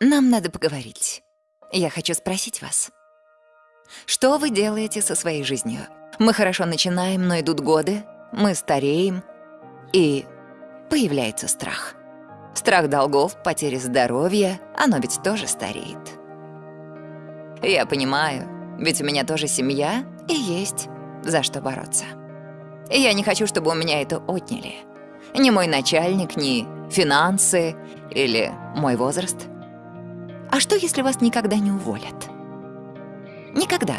Нам надо поговорить. Я хочу спросить вас. Что вы делаете со своей жизнью? Мы хорошо начинаем, но идут годы, мы стареем, и появляется страх. Страх долгов, потери здоровья, оно ведь тоже стареет. Я понимаю, ведь у меня тоже семья и есть за что бороться. И я не хочу, чтобы у меня это отняли. Ни мой начальник, ни финансы или мой возраст. А что, если вас никогда не уволят? Никогда.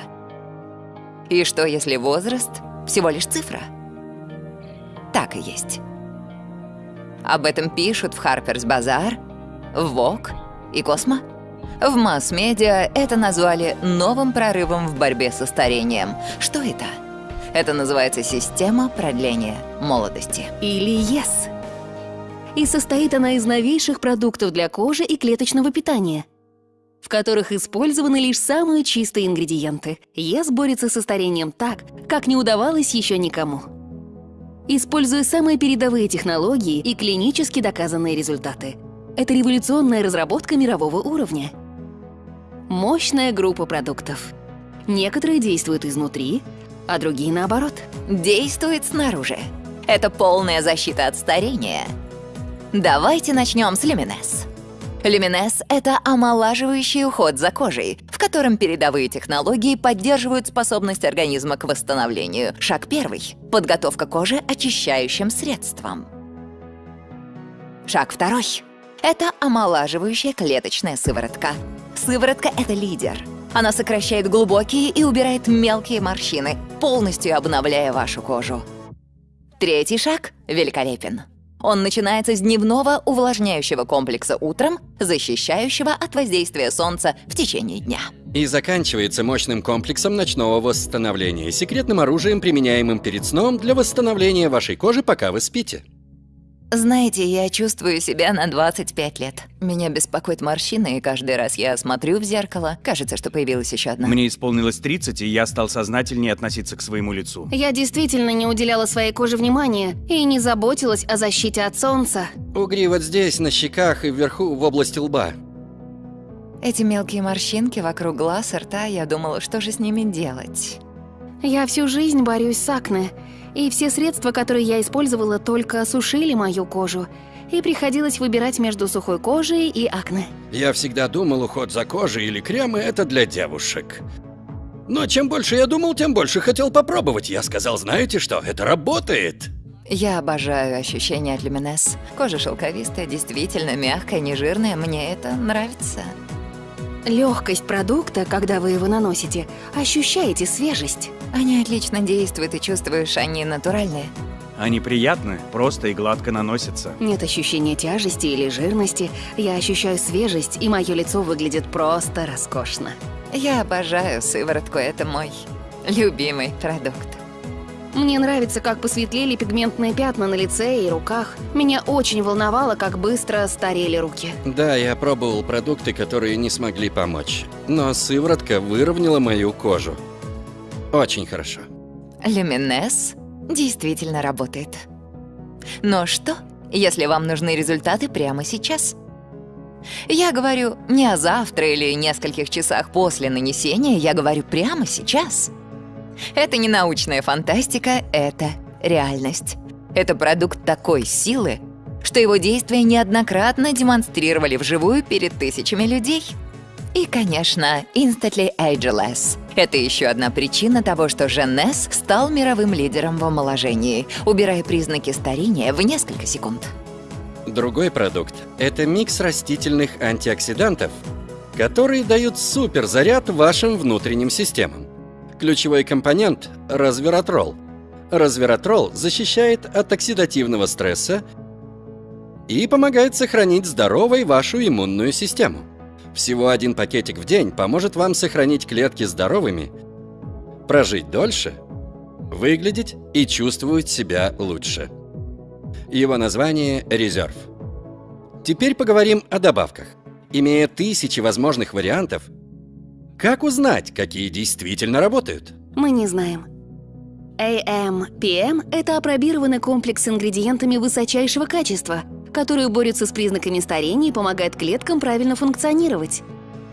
И что, если возраст всего лишь цифра? Так и есть. Об этом пишут в Harper's Bazaar, в Vogue и Космо. В масс-медиа это назвали новым прорывом в борьбе со старением. Что это? Это называется система продления молодости. Или ЕС. И состоит она из новейших продуктов для кожи и клеточного питания, в которых использованы лишь самые чистые ингредиенты. ЕС борется со старением так, как не удавалось еще никому. Используя самые передовые технологии и клинически доказанные результаты. Это революционная разработка мирового уровня — мощная группа продуктов. Некоторые действуют изнутри, а другие наоборот. Действует снаружи. Это полная защита от старения. Давайте начнем с Люминес. Люминес — это омолаживающий уход за кожей, в котором передовые технологии поддерживают способность организма к восстановлению. Шаг первый — подготовка кожи очищающим средством. Шаг второй — это омолаживающая клеточная сыворотка. Сыворотка — это лидер. Она сокращает глубокие и убирает мелкие морщины, полностью обновляя вашу кожу. Третий шаг великолепен. Он начинается с дневного увлажняющего комплекса утром, защищающего от воздействия солнца в течение дня. И заканчивается мощным комплексом ночного восстановления, секретным оружием, применяемым перед сном для восстановления вашей кожи, пока вы спите. Знаете, я чувствую себя на 25 лет. Меня беспокоит морщины, и каждый раз я смотрю в зеркало, кажется, что появилась еще одна. Мне исполнилось 30, и я стал сознательнее относиться к своему лицу. Я действительно не уделяла своей коже внимания и не заботилась о защите от солнца. Угри вот здесь, на щеках и вверху в области лба. Эти мелкие морщинки вокруг глаз и рта, я думала, что же с ними делать. Я всю жизнь борюсь с акне, и все средства, которые я использовала, только осушили мою кожу. И приходилось выбирать между сухой кожей и акне. Я всегда думал, уход за кожей или кремы – это для девушек. Но чем больше я думал, тем больше хотел попробовать. Я сказал, знаете что, это работает. Я обожаю ощущения от Люминес. Кожа шелковистая, действительно мягкая, нежирная. Мне это нравится. Легкость продукта, когда вы его наносите, ощущаете свежесть. Они отлично действуют, и чувствуешь, они натуральные. Они приятны, просто и гладко наносятся. Нет ощущения тяжести или жирности. Я ощущаю свежесть, и мое лицо выглядит просто роскошно. Я обожаю сыворотку, это мой любимый продукт. Мне нравится, как посветлели пигментные пятна на лице и руках. Меня очень волновало, как быстро старели руки. Да, я пробовал продукты, которые не смогли помочь. Но сыворотка выровняла мою кожу. Очень хорошо. Люминес действительно работает. Но что, если вам нужны результаты прямо сейчас? Я говорю не о завтра или нескольких часах после нанесения, я говорю прямо сейчас. Это не научная фантастика, это реальность. Это продукт такой силы, что его действия неоднократно демонстрировали вживую перед тысячами людей. И, конечно, Instantly Ageless. Это еще одна причина того, что Женес стал мировым лидером в омоложении, убирая признаки старения в несколько секунд. Другой продукт – это микс растительных антиоксидантов, которые дают суперзаряд вашим внутренним системам. Ключевой компонент – развератрол. Развератрол защищает от оксидативного стресса и помогает сохранить здоровой вашу иммунную систему. Всего один пакетик в день поможет вам сохранить клетки здоровыми, прожить дольше, выглядеть и чувствовать себя лучше. Его название – резерв. Теперь поговорим о добавках. Имея тысячи возможных вариантов, Как узнать, какие действительно работают? Мы не знаем. AM-PM – это апробированный комплекс с ингредиентами высочайшего качества, которые борются с признаками старения и помогают клеткам правильно функционировать.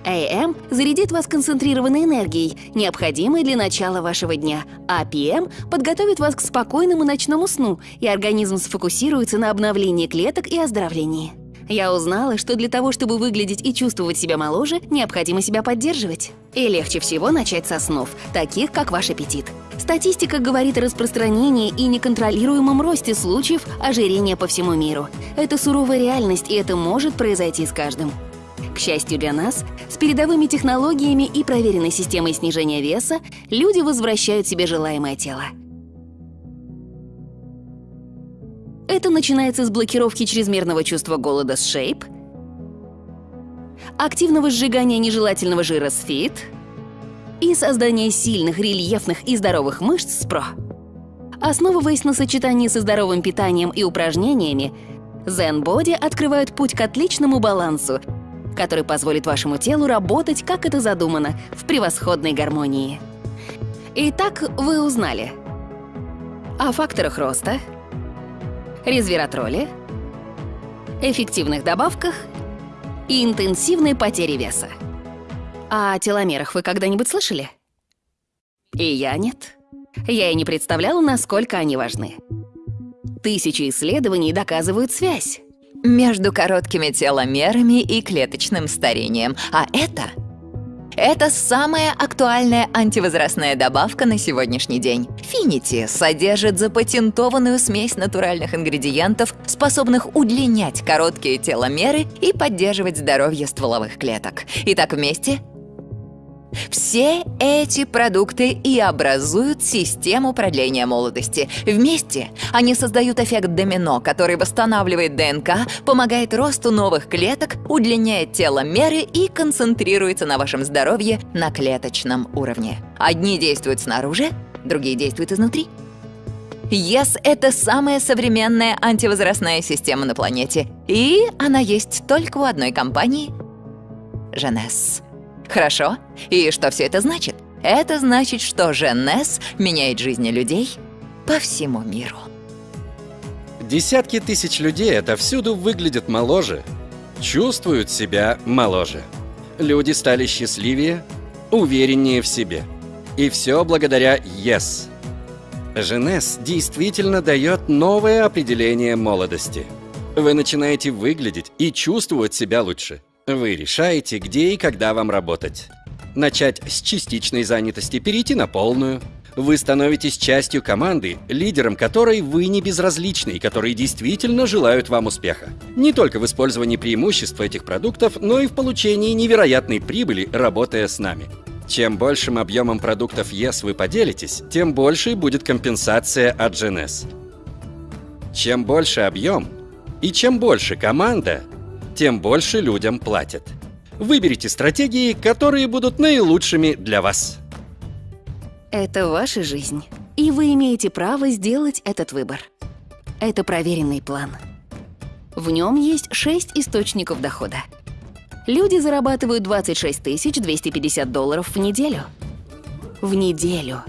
AM зарядит вас концентрированной энергией, необходимой для начала вашего дня, а PM подготовит вас к спокойному ночному сну, и организм сфокусируется на обновлении клеток и оздоровлении. Я узнала, что для того, чтобы выглядеть и чувствовать себя моложе, необходимо себя поддерживать. И легче всего начать со снов, таких как ваш аппетит. Статистика говорит о распространении и неконтролируемом росте случаев ожирения по всему миру. Это суровая реальность, и это может произойти с каждым. К счастью для нас, с передовыми технологиями и проверенной системой снижения веса люди возвращают себе желаемое тело. Это начинается с блокировки чрезмерного чувства голода с Shape, активного сжигания нежелательного жира с Fit и создания сильных, рельефных и здоровых мышц с Pro. Основываясь на сочетании со здоровым питанием и упражнениями, Zen Body открывает путь к отличному балансу, который позволит вашему телу работать, как это задумано, в превосходной гармонии. Итак, вы узнали о факторах роста, резвератроле, эффективных добавках и интенсивной потере веса. О теломерах вы когда-нибудь слышали? И я нет. Я и не представляла, насколько они важны. Тысячи исследований доказывают связь. Между короткими теломерами и клеточным старением. А это... Это самая актуальная антивозрастная добавка на сегодняшний день. Финити содержит запатентованную смесь натуральных ингредиентов, способных удлинять короткие теломеры и поддерживать здоровье стволовых клеток. Итак, вместе все эти продукты и образуют систему продления молодости. Вместе они создают эффект домино, который восстанавливает ДНК, помогает росту новых клеток, удлиняет теломеры и концентрируется на вашем здоровье на клеточном уровне. Одни действуют снаружи, другие действуют изнутри. Yes – это самая современная антивозрастная система на планете. И она есть только у одной компании – Женес. Хорошо. И что все это значит? Это значит, что Женес меняет жизни людей по всему миру. Десятки тысяч людей отовсюду выглядят моложе, чувствуют себя моложе. Люди стали счастливее, увереннее в себе. И все благодаря Yes. Женес действительно дает новое определение молодости. Вы начинаете выглядеть и чувствовать себя лучше. Вы решаете, где и когда вам работать. Начать с частичной занятости, перейти на полную. Вы становитесь частью команды, лидером которой вы не безразличны и которые действительно желают вам успеха. Не только в использовании преимуществ этих продуктов, но и в получении невероятной прибыли, работая с нами. Чем большим объемом продуктов Yes вы поделитесь, тем больше будет компенсация от GNS. Чем больше объем и чем больше команда, тем больше людям платят. Выберите стратегии, которые будут наилучшими для вас. Это ваша жизнь, и вы имеете право сделать этот выбор. Это проверенный план. В нем есть шесть источников дохода. Люди зарабатывают 26 250 долларов в неделю. В неделю.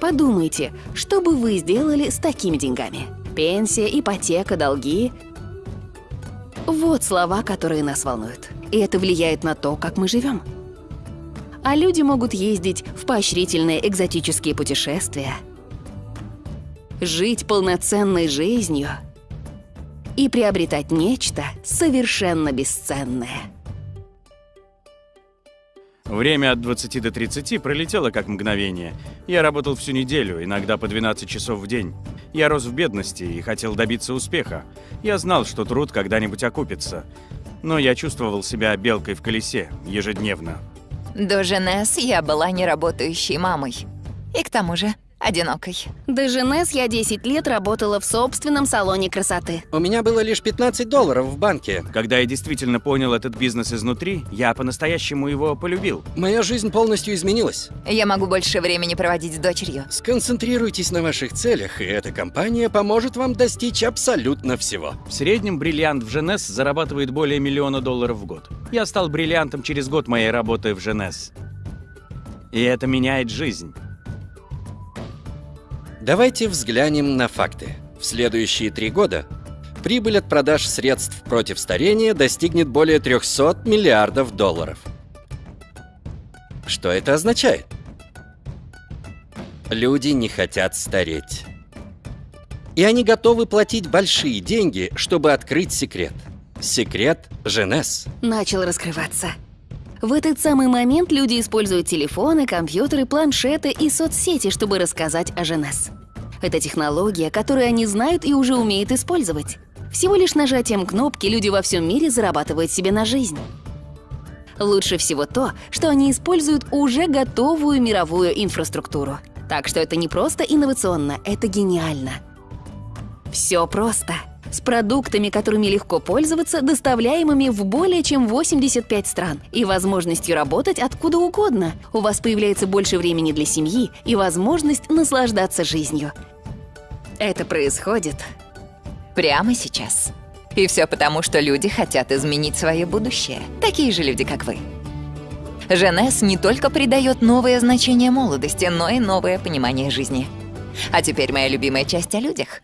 Подумайте, что бы вы сделали с такими деньгами? Пенсия, ипотека, долги вот слова, которые нас волнуют. И это влияет на то, как мы живем. А люди могут ездить в поощрительные экзотические путешествия, жить полноценной жизнью и приобретать нечто совершенно бесценное. Время от 20 до 30 пролетело как мгновение. Я работал всю неделю, иногда по 12 часов в день. Я рос в бедности и хотел добиться успеха. Я знал, что труд когда-нибудь окупится. Но я чувствовал себя белкой в колесе ежедневно. До Женес я была неработающей мамой. И к тому же одинокой. До Женес я 10 лет работала в собственном салоне красоты. У меня было лишь 15 долларов в банке. Когда я действительно понял этот бизнес изнутри, я по-настоящему его полюбил. Моя жизнь полностью изменилась. Я могу больше времени проводить с дочерью. Сконцентрируйтесь на ваших целях, и эта компания поможет вам достичь абсолютно всего. В среднем бриллиант в Женес зарабатывает более миллиона долларов в год. Я стал бриллиантом через год моей работы в Женес. И это меняет жизнь. Давайте взглянем на факты. В следующие три года прибыль от продаж средств против старения достигнет более 300 миллиардов долларов. Что это означает? Люди не хотят стареть. И они готовы платить большие деньги, чтобы открыть секрет. Секрет Женес. Начал раскрываться. В этот самый момент люди используют телефоны, компьютеры, планшеты и соцсети, чтобы рассказать о Женес. Это технология, которую они знают и уже умеют использовать. Всего лишь нажатием кнопки люди во всем мире зарабатывают себе на жизнь. Лучше всего то, что они используют уже готовую мировую инфраструктуру. Так что это не просто инновационно, это гениально. Все просто. С продуктами, которыми легко пользоваться, доставляемыми в более чем 85 стран, и возможностью работать откуда угодно. У вас появляется больше времени для семьи и возможность наслаждаться жизнью. Это происходит Прямо сейчас. И все потому, что люди хотят изменить свое будущее. Такие же люди, как вы. Женес не только придает новое значение молодости, но и новое понимание жизни. А теперь моя любимая часть о людях.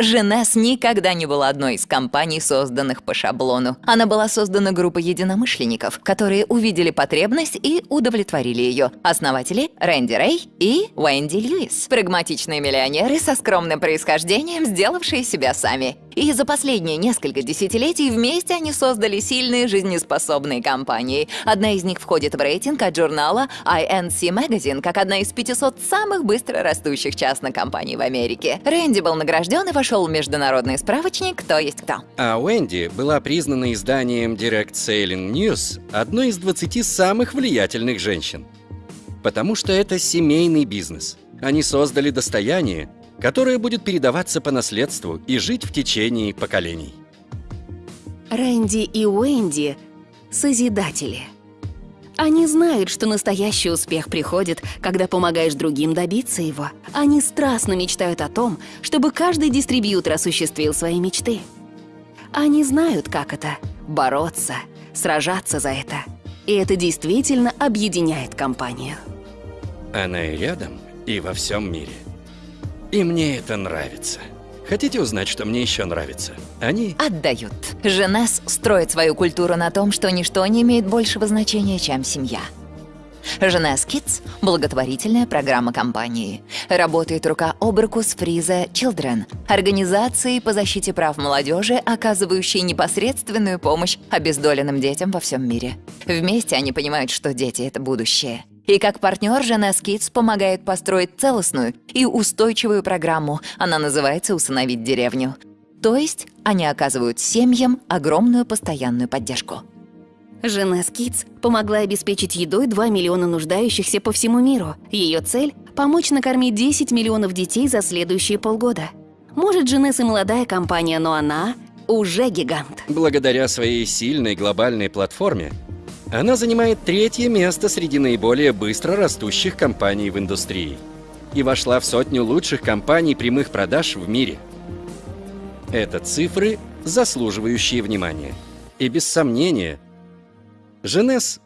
Женес никогда не была одной из компаний, созданных по шаблону. Она была создана группой единомышленников, которые увидели потребность и удовлетворили ее. Основатели — Рэнди Рэй и Уэнди Льюис. Прагматичные миллионеры со скромным происхождением, сделавшие себя сами. И за последние несколько десятилетий вместе они создали сильные жизнеспособные компании. Одна из них входит в рейтинг от журнала INC Magazine как одна из 500 самых быстро растущих частных компаний в Америке. Рэнди был награжден и вошел в международный справочник «Кто есть кто». А Уэнди была признана изданием Direct Sailing News одной из 20 самых влиятельных женщин. Потому что это семейный бизнес. Они создали достояние, которое будет передаваться по наследству и жить в течение поколений. Рэнди и Уэнди — созидатели. Они знают, что настоящий успех приходит, когда помогаешь другим добиться его. Они страстно мечтают о том, чтобы каждый дистрибьютор осуществил свои мечты. Они знают, как это — бороться, сражаться за это. И это действительно объединяет компанию. Она и рядом, и во всем мире. И мне это нравится. Хотите узнать, что мне еще нравится? Они... Отдают. Женес строит свою культуру на том, что ничто не имеет большего значения, чем семья. Женес Kids – благотворительная программа компании. Работает рука об руку с Фриза Children, организацией по защите прав молодежи, оказывающей непосредственную помощь обездоленным детям во всем мире. Вместе они понимают, что дети — это будущее. И как партнер Женес Kids помогает построить целостную и устойчивую программу. Она называется «Усыновить деревню». То есть они оказывают семьям огромную постоянную поддержку. Женес Kids помогла обеспечить едой 2 миллиона нуждающихся по всему миру. Ее цель – помочь накормить 10 миллионов детей за следующие полгода. Может, Женес и молодая компания, но она уже гигант. Благодаря своей сильной глобальной платформе, она занимает третье место среди наиболее быстро растущих компаний в индустрии и вошла в сотню лучших компаний прямых продаж в мире. Это цифры, заслуживающие внимания. И без сомнения, Женес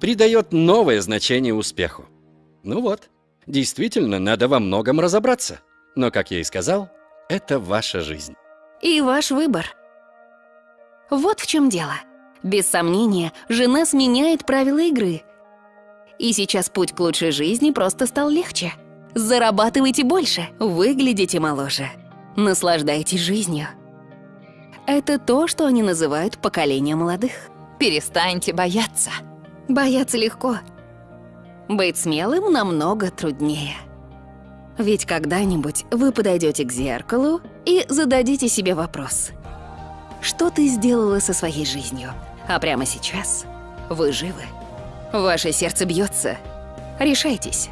придает новое значение успеху. Ну вот, действительно, надо во многом разобраться. Но, как я и сказал, это ваша жизнь. И ваш выбор. Вот в чем дело. Без сомнения, Женес меняет правила игры. И сейчас путь к лучшей жизни просто стал легче. Зарабатывайте больше, выглядите моложе. Наслаждайтесь жизнью. Это то, что они называют поколение молодых. Перестаньте бояться. Бояться легко. Быть смелым намного труднее. Ведь когда-нибудь вы подойдете к зеркалу и зададите себе вопрос. Что ты сделала со своей жизнью? А прямо сейчас вы живы. Ваше сердце бьется. Решайтесь.